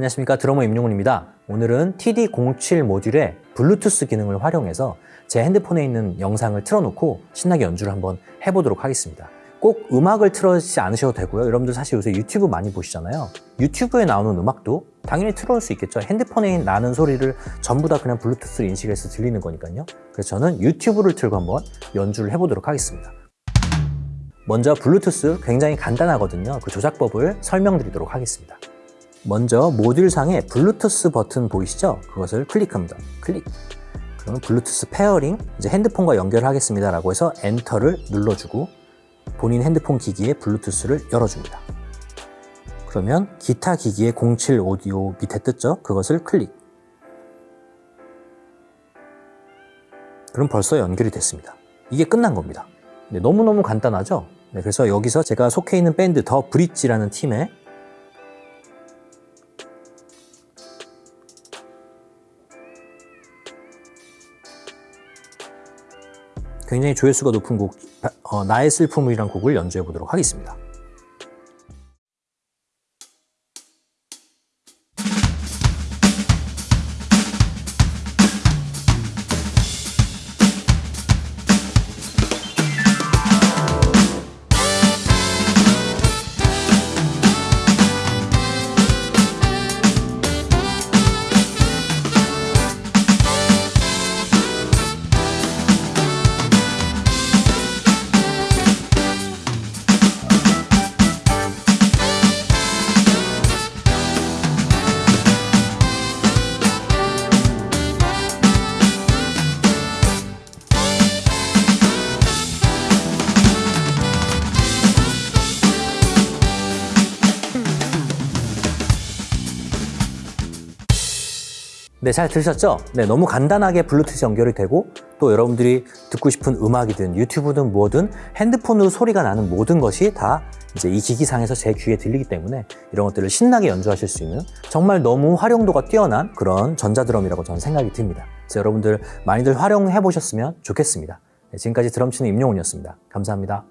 안녕하십니까. 드러머 임용훈입니다. 오늘은 TD07 모듈의 블루투스 기능을 활용해서 제 핸드폰에 있는 영상을 틀어놓고 신나게 연주를 한번 해보도록 하겠습니다. 꼭 음악을 틀어지 않으셔도 되고요. 여러분들 사실 요새 유튜브 많이 보시잖아요. 유튜브에 나오는 음악도 당연히 틀어올 수 있겠죠. 핸드폰에 나는 소리를 전부 다 그냥 블루투스로 인식해서 들리는 거니까요. 그래서 저는 유튜브를 틀고 한번 연주를 해보도록 하겠습니다. 먼저 블루투스 굉장히 간단하거든요. 그 조작법을 설명드리도록 하겠습니다 먼저 모듈 상에 블루투스 버튼 보이시죠? 그것을 클릭합니다. 클릭. 그러면 블루투스 pairing, 이제 핸드폰과 연결하겠습니다 라고 해서 엔터를 눌러주고 본인 핸드폰 기기에 블루투스를 열어줍니다. 그러면 기타 기기의 07 오디오 밑에 떴죠? 그것을 클릭. 그럼 벌써 연결이 됐습니다. 이게 끝난 겁니다. 네, 너무너무 간단하죠? 네, 그래서 여기서 제가 속해 있는 밴드 더 브릿지라는 팀에 굉장히 조회수가 높은 곡 어, 나의 슬픔이란 곡을 연주해 보도록 하겠습니다. 네, 잘 들으셨죠? 네, 너무 간단하게 블루투스 연결이 되고 또 여러분들이 듣고 싶은 음악이든 유튜브든 뭐든 핸드폰으로 소리가 나는 모든 것이 다 이제 이 기기상에서 제 귀에 들리기 때문에 이런 것들을 신나게 연주하실 수 있는 정말 너무 활용도가 뛰어난 그런 전자드럼이라고 저는 생각이 듭니다. 그래서 여러분들 많이들 활용해 보셨으면 좋겠습니다. 네, 지금까지 드럼치는 임용훈이었습니다. 감사합니다.